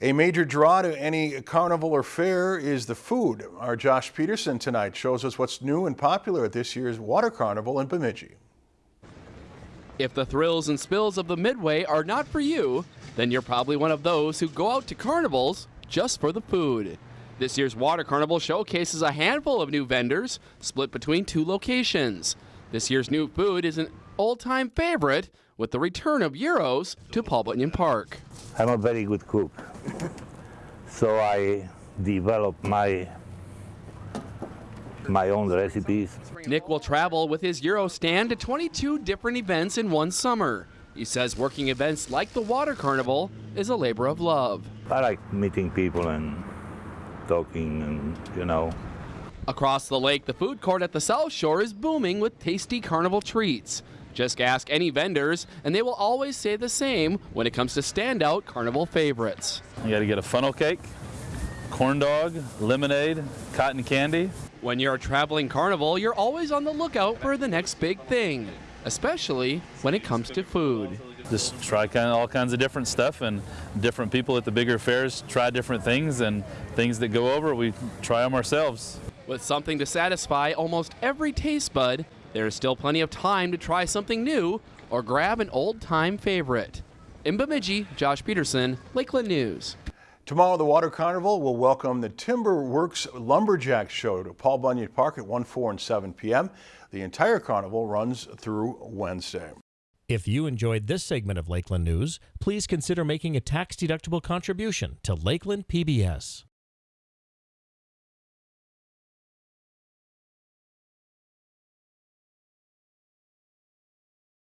A major draw to any carnival or fair is the food. Our Josh Peterson tonight shows us what's new and popular at this year's Water Carnival in Bemidji. If the thrills and spills of the Midway are not for you, then you're probably one of those who go out to carnivals just for the food. This year's Water Carnival showcases a handful of new vendors split between two locations. This year's new food is an old-time favorite with the return of gyros to Paul Bunyan Park. I'm a very good cook, so I developed my my own recipes. Nick will travel with his gyro stand to 22 different events in one summer. He says working events like the Water Carnival is a labor of love. I like meeting people and talking and, you know. Across the lake, the food court at the South Shore is booming with tasty carnival treats. Just ask any vendors, and they will always say the same when it comes to standout carnival favorites. You got to get a funnel cake, corn dog, lemonade, cotton candy. When you're a traveling carnival, you're always on the lookout for the next big thing, especially when it comes to food. Just try kind of all kinds of different stuff, and different people at the bigger fairs try different things, and things that go over, we try them ourselves. With something to satisfy almost every taste bud, there is still plenty of time to try something new or grab an old-time favorite. In Bemidji, Josh Peterson, Lakeland News. Tomorrow, the Water Carnival will welcome the Timber Works Lumberjack Show to Paul Bunyan Park at 1, 4, and 7 p.m. The entire carnival runs through Wednesday. If you enjoyed this segment of Lakeland News, please consider making a tax-deductible contribution to Lakeland PBS.